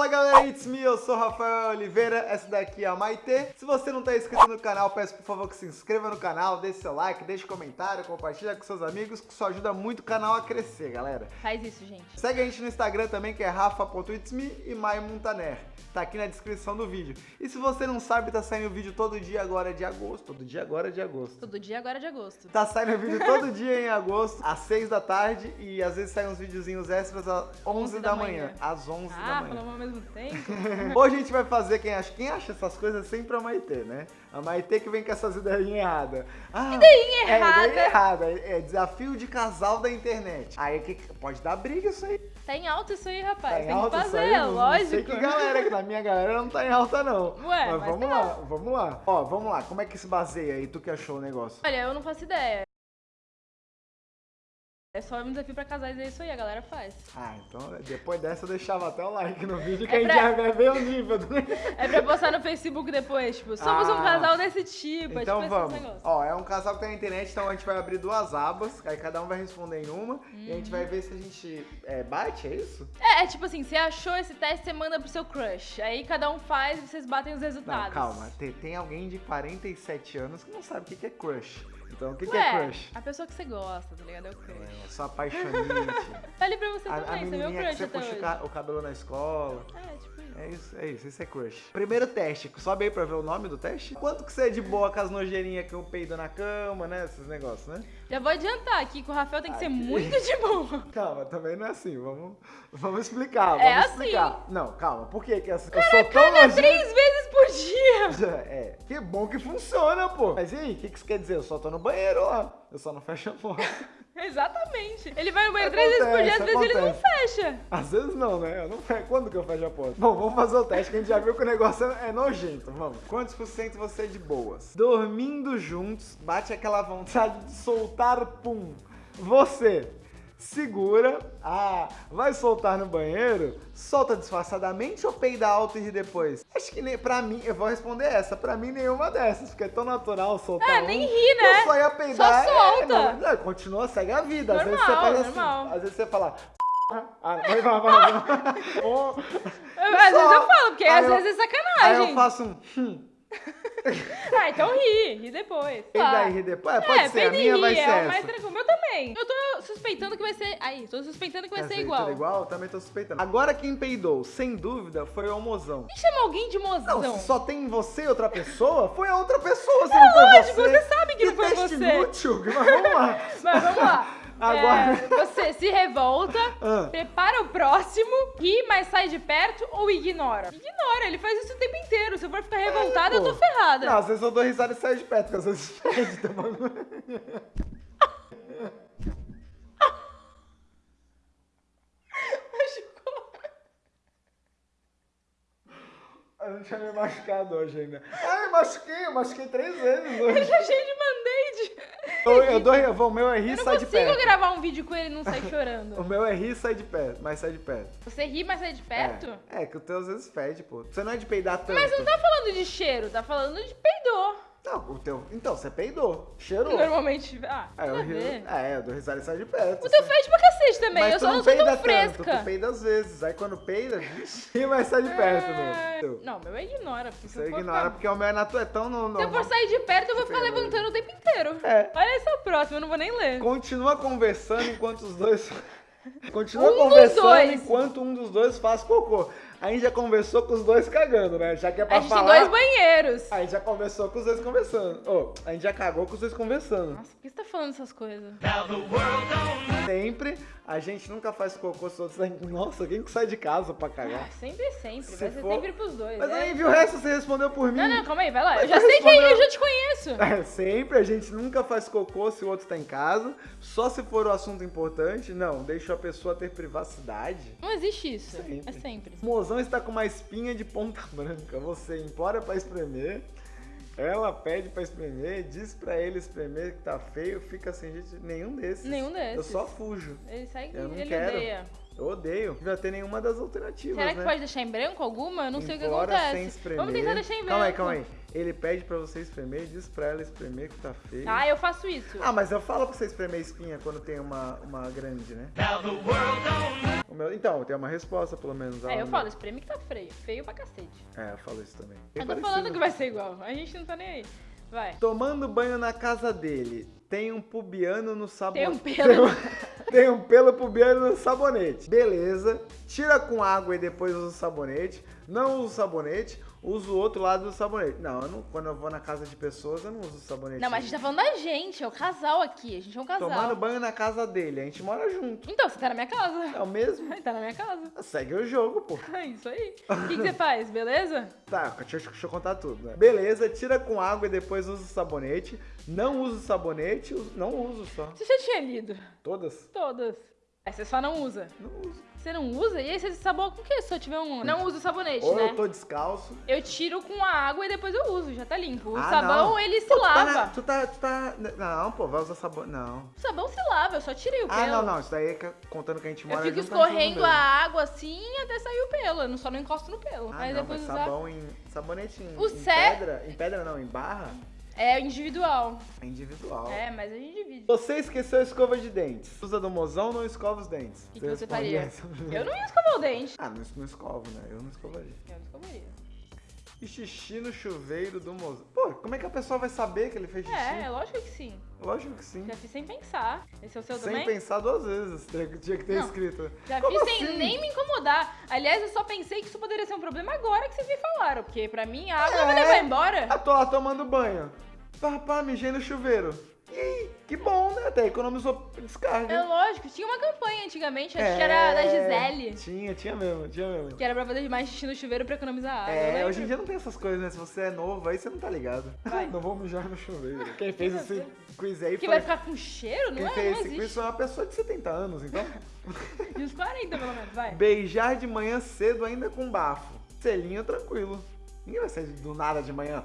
Fala galera, oh, it's me, eu sou Rafael Oliveira, essa daqui é a Maitê. Se você não tá inscrito no canal, peço por favor que se inscreva no canal, deixe seu like, deixe comentário, compartilha com seus amigos, que isso ajuda muito o canal a crescer, galera. Faz isso, gente. Segue a gente no Instagram também, que é rafa.itsme e maimuntaner. Tá aqui na descrição do vídeo. E se você não sabe, tá saindo vídeo todo dia agora de agosto. Todo dia agora de agosto. Todo dia agora de agosto. Tá saindo vídeo todo dia em agosto, às 6 da tarde, e às vezes saem uns videozinhos extras às 11, da, manhã. Às 11 da Ah, manhã. falamos ao mesmo tempo. Hoje a gente vai fazer, quem acha, quem acha essas coisas sempre a Maitê, né? A Maitê que vem com essas ideias erradas. Ah, Ideinha É, errada. ideia errada. É desafio de casal da internet. Aí que, pode dar briga isso aí. Tá em alta isso aí, rapaz. Tá em Tem alta que isso fazer, aí? Não- lógico. Não sei que galera, que na minha galera não tá em alta não. Ué, mas mas vamos lá, vamos lá. Ó, vamos lá. Como é que se baseia aí? Tu que achou o negócio? Olha, eu não faço ideia. É só um desafio pra casais, é isso aí, a galera faz. Ah, então depois dessa eu deixava até o like no vídeo que É a gente pra- já o nível do É pra postar no Facebook depois, tipo, somos um Ah. casal desse tipo, Então é tipo vamos. esses negócios. Ó, é um casal que tá na internet, então a gente vai abrir duas abas, aí cada um vai responder em uma, e a gente vai ver se a gente é, bate, é isso? É, é tipo assim, você achou esse teste, você manda pro seu crush. Aí cada um faz e vocês batem os resultados. Não, calma, tem, tem alguém de 47 anos que não sabe o que é crush. Então, o que, que Ué, é crush? a pessoa que você gosta, tá ligado? É o crush. É, só apaixonite. Vale pra você a, a também, você é meu menininha que crush você puxa o, hoje. o cabelo na escola. É, tipo isso. É isso, é isso, isso é crush. Primeiro teste, sobe aí pra ver o nome do teste. Quanto que você é de boa com as nojeirinhas que eu peido na cama, né? Esses negócios, né? Já vou adiantar aqui que o Rafael tem que ser Aqui. muito de boa. Calma, também não é assim. Vamos, vamos explicar. Vamos É assim. explicar. Não, calma. Por que que é assim? Eu sou tão nojento. três vezes É, que bom que funciona, pô. Mas e aí, o que, que isso quer dizer? Eu só tô no banheiro lá. Eu só não fecho a porta. Exatamente. Ele vai no banheiro três vezes por dia, às Acontece, vezes ele não acontece. fecha. Às vezes não, né? Eu não fecho. Quando que eu fecho a porta? Bom, vamos fazer o teste que a gente já viu que o negócio é é nojento. Vamos. Quantos por cento você é de boas? Dormindo juntos, bate aquela vontade de soltar pum. Você segura. Ah, vai soltar no banheiro? Solta disfarçadamente ou peida alto e depois? Acho que nem, pra mim, eu vou responder essa. Pra mim, nenhuma dessas, porque é tão natural soltar Ah, um. nem ri, né? Eu só ia peidar. Só é, solta. não, não, continua, segue a vida. Às vezes você Normal, faz assim. normal. Às vezes você fala. Ah, vai, vai, vai, vai. Às vezes eu falo, porque Aí às eu- vezes é Aí sacanagem. eu faço um. Hum, Ah, então ri, ri depois. e daí ri depois? É, pode é, ser, a minha ri, vai ser é essa. mais tranquilo. Eu também. Eu tô suspeitando que vai ser. Aí, tô suspeitando que vai Quer ser igual. tudo igual? Também tô suspeitando. Agora quem peidou, sem dúvida, foi o mozão. Quem chama alguém de mozão? Não, se só tem você e outra pessoa, foi a outra pessoa, se não foi lógico, você. você sabe que não foi teste você. inútil, mas vamos lá. Mas vamos lá. Agora- É, você se revolta, Ah. prepara o próximo, ri, mas sai de perto ou ignora? Ignora, ele faz isso o tempo inteiro. Se eu for ficar revoltada, eu tô ferrada. Não, às vezes eu dou risada e saio de perto, porque às vezes perde tá bagulho. Eu não tinha me machucado hoje ainda. Ah, eu machuquei, eu machuquei três vezes hoje. de. Eu, eu dou, eu vou, o meu é rir Eu e não sai de consigo perto. gravar um vídeo com ele e não sair O chorando. meu é rir e sai de perto, mas sai de perto. Você ri, mas sai de perto? É, é que o teu às vezes fede, pô. Você não é de peidar tanto. Mas não tá falando de cheiro, tá falando de peidor. Não, o teu. Então, você peidou. Cheirou. Normalmente. Ah, É, eu nada a ri. ver. É, eu dou risada e sai de perto. O teu Você- fede pra cacete também. Mas eu só não, sou peida tão tanto, fresca. tu peida às vezes. Aí quando peida, vixe, vai sair de perto, É, meu. Não, meu ignora. Porque Você ignora ficar- porque o meu é natural, é tão no, Se eu for sair de perto, eu vou ficar levantando o tempo inteiro. É. Olha esse é o próximo, eu não vou nem ler. Continua conversando enquanto os dois. Continua Um conversando enquanto um dos dois faz cocô. A gente já conversou com os dois cagando, né? Já que é pra A gente falar. tem dois banheiros. A gente já conversou com os dois conversando. Ô, a gente já cagou com os dois conversando. Nossa, por que você tá falando essas coisas? Sempre, a gente nunca faz cocô se outros saem. Nossa, quem que sai de casa pra cagar? Ah, sempre, sempre. Se vai ser for- sempre pros dois. Mas é. aí, viu o resto? Você respondeu por mim. Não, não, calma aí, vai lá. Mas Eu já sei que respondeu- eu já te conheço. É, sempre, a gente nunca faz cocô se o outro tá em casa. Só se for o assunto importante. Não, deixa a pessoa ter privacidade. Não existe isso. Sempre. É sempre. Está com uma espinha de ponta branca. Você implora pra espremer. Ela pede pra espremer, diz pra ele espremer que tá feio, fica sem gente. Nenhum desses. Nenhum desses. Eu só fujo. Ele sai Eu não ele quero. odeia. Eu odeio. Não devia ter nenhuma das alternativas, Será que né? pode deixar em branco alguma? Eu não sei o que Implora sem acontece. espremer. Vamos tentar deixar em branco. Calma aí, calma aí. Ele pede pra você espremer, diz pra ela espremer que tá feio. Ah, eu faço isso. Ah, mas eu falo pra você espremer espinha quando tem uma, uma grande, né? O meu- então, tem uma resposta, pelo menos. É, eu falo, espreme que tá feio. Feio pra cacete. É, eu falo isso também. Eu tô Bem falando que vai ser igual. A gente não tá nem aí. Vai. Tomando banho na casa dele, tem um pubiano no sabonete. Tem um pelo. Tem um pelo pubiano no sabonete. Beleza. Tira com água e depois usa o sabonete. Não usa o sabonete, usa o outro lado do sabonete. Não, eu não- quando eu vou na casa de pessoas, eu não uso sabonete. Não, mas a gente tá falando da gente, é o casal aqui. A gente é um casal. Tomando banho na casa dele, a gente mora junto. Então, você tá na minha casa. É o mesmo? Tá na minha casa. Segue o jogo, pô. É isso aí. O que, que você faz, beleza? Tá, deixa, eu- deixa eu contar tudo, né? Beleza, tira com água e depois usa o sabonete. Não usa o sabonete, não uso só. Você já tinha lido? Todas? Todas. Aí você só não usa. Não uso. Você não usa? E aí você sabona com o quê? Se eu tiver um. Não uso sabonete, Ou né? eu tô descalço. Eu tiro com a água e depois eu uso, já tá limpo. O Ah, sabão, não. ele se tá lava. na- Tu tá, tu tá. Não, pô, vai usar sabão. Não. O sabão se lava, eu só tirei o pelo. Ah, não, não. Isso daí é que- contando que a gente Eu mora fico junto, a gente escorrendo usa a mesmo. água assim até sair o pelo. Eu não- só não encosto no pelo. Ah, Aí não, depois mas usar. sabão em. Sabonete em, O em sé- pedra. Em pedra não, em barra. É individual. É individual. É, mas a gente divide. Você esqueceu a escova de dentes. Usa do mozão, não escova os dentes. O que, que você faria? essa? Eu não ia escovar o dente. Ah, não, não escovo, né? Eu não escovaria. Eu não escovaria. E xixi no chuveiro do mozão. Pô, como é que a pessoa vai saber que ele fez xixi? É, lógico que sim. Lógico que sim. Já fiz sem pensar. Esse é o seu Sem também? pensar duas vezes. Tinha que- ter Não. escrito. Já Como fiz sem assim? nem me incomodar. Aliás, eu só pensei que isso poderia ser um problema agora que vocês me falaram. Porque pra mim a água É. vai levar embora. Ah, tô lá tomando banho. Pá, pá, mijei no chuveiro. E? Que bom, né? Até economizou descarga. É lógico, tinha uma campanha antigamente, acho É, que era da Gisele. Tinha, tinha mesmo, tinha mesmo. Que era pra fazer mais xixi no chuveiro pra economizar água. É, hoje em dia não tem essas coisas, né? Se você é novo, aí você não tá ligado. Vai. não vou mijar no chuveiro. Quem fez esse quiz aí Que foi... vai ficar com cheiro? Não Quem é? fez Não esse quiz foi uma pessoa de 70 anos, então. E os 40, pelo menos, vai. Beijar de manhã cedo ainda com bafo. Selinho tranquilo. Ninguém vai sair do nada de manhã.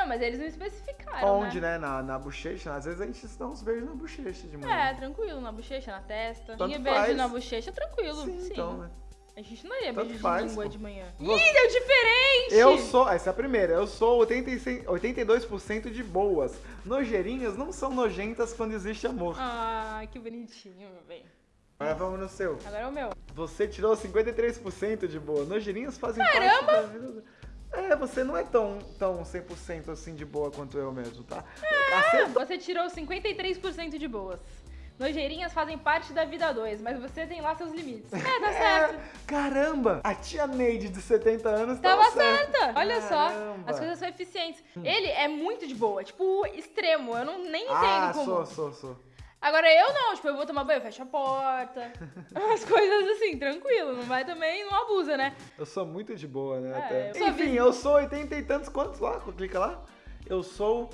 Não, mas eles não especificaram, Onde, né? Na, na bochecha. Às vezes a gente dá uns beijos na bochecha de manhã. É, tranquilo, na bochecha, na testa. Tanto beijo faz. na bochecha, tranquilo. Sim, Sim, então, né? A gente não ia Tanto beijo faz, de língua pô. de manhã. Você- Ih, deu diferente! Eu sou, essa é a primeira, eu sou 86, 82% de boas. Nojeirinhas não são nojentas quando existe amor. Ah, que bonitinho, meu bem. Agora vamos no seu. Agora é o meu. Você tirou 53% de boa. Nojeirinhas fazem Caramba! parte da vida. É, você não é tão, tão 100% assim de boa quanto eu mesmo, tá? Acertou. Você tirou 53% de boas. Nojeirinhas fazem parte da vida 2, mas você tem lá seus limites. É, tá certo. É, caramba! A tia Neide de 70 anos Tava tava certa. certa. Olha só. Caramba. As coisas são eficientes. Ele é muito de boa, tipo, extremo. Eu não nem entendo Ah, como. sou, sou, sou. Agora eu não, tipo, eu vou tomar banho, eu fecho a porta. As coisas assim, tranquilo. Não vai também, não abusa, né? Eu sou muito de boa, né? É, eu Enfim, eu sou 80 e tantos. Quantos lá? Clica lá. Eu sou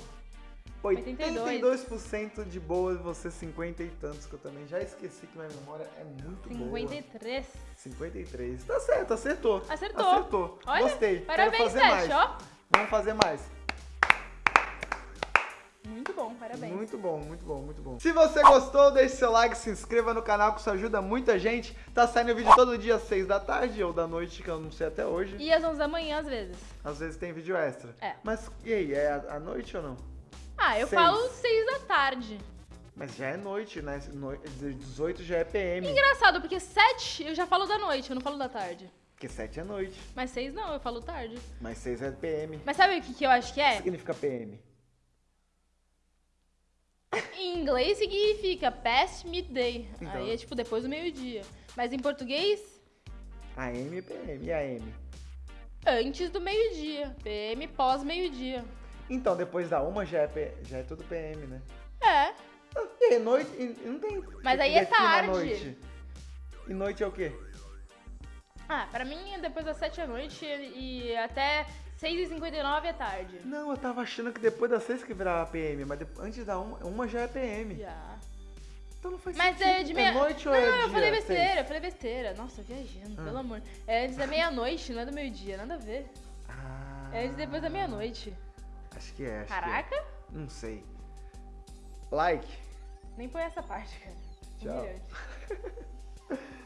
82% de boa e você 50 e tantos, que eu também já esqueci que minha memória é muito boa. 53. 53. Tá certo, acertou. Acertou. Acertou. Olha, Gostei. parabéns, Quero fazer mais. ó. Vamos fazer mais. Muito bom, parabéns. Muito bom, muito bom, muito bom. Se você gostou, deixe seu like, se inscreva no canal que isso ajuda muita gente. Tá saindo vídeo todo dia às 6 da tarde ou da noite, que eu não sei até hoje. E às 11 da manhã, às vezes. Às vezes tem vídeo extra. É. Mas e aí, é à noite ou não? Ah, eu Seis. falo 6 da tarde. Mas já é noite, né? Noi- 18 já é PM. Engraçado, porque 7 eu já falo da noite, eu não falo da tarde. Porque 7 é noite. Mas 6 não, eu falo tarde. Mas 6 é PM. Mas sabe o que, que eu acho que O que é? significa PM? Em inglês significa past midday. Então. Aí é tipo depois do meio-dia. Mas em português, AM e PM. E AM? antes do meio-dia. PM pós meio-dia. Então, depois da uma já é, P- já é tudo PM, né? É. Ah, E aí, noite? e- e Não tem. Mas aí é tarde. Noite. E noite é o quê? Ah, pra mim é depois das 7 da noite e até 6h59 é tarde. Não, eu tava achando que depois das 6 que virava PM, mas depois- antes da uma, uma já é PM. Já. Então não faz Mas sentido. é de meia... noite não, ou é eu dia? falei Seis? besteira, eu falei besteira. Nossa, viajando, Ah. pelo amor. É antes da meia-noite, não é do meio-dia, nada a ver. Ah, É antes depois da meia-noite. Acho que é, acho Caraca, que é. Não sei. Like. nem põe essa parte, cara. Tchau.